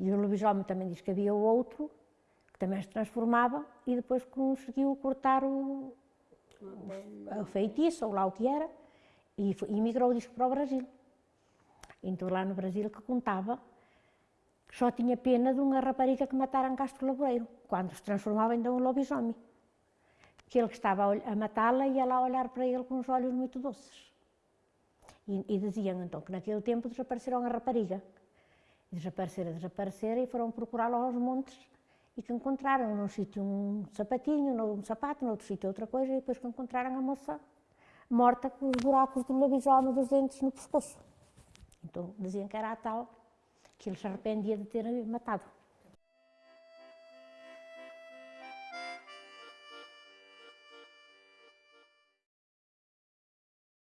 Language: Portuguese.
E o lobisomem também diz que havia outro, que também se transformava, e depois conseguiu cortar o, o feitiço, ou lá o que era, e, e migrou, diz para o Brasil. Então lá no Brasil que contava que só tinha pena de uma rapariga que mataram em Castro Laboreiro, quando se transformava então em lobisomem. Que ele que estava a matá-la ia lá olhar para ele com os olhos muito doces. E, e diziam então que naquele tempo desapareceram a rapariga. Desapareceram, desapareceram e foram procurá-la aos montes e que encontraram num sítio um sapatinho, um sapato, noutro sítio outra coisa, e depois que encontraram a moça morta com os buracos do lobisomem dos dentes no pescoço. Então diziam que era a tal que ele se arrependia de ter matado.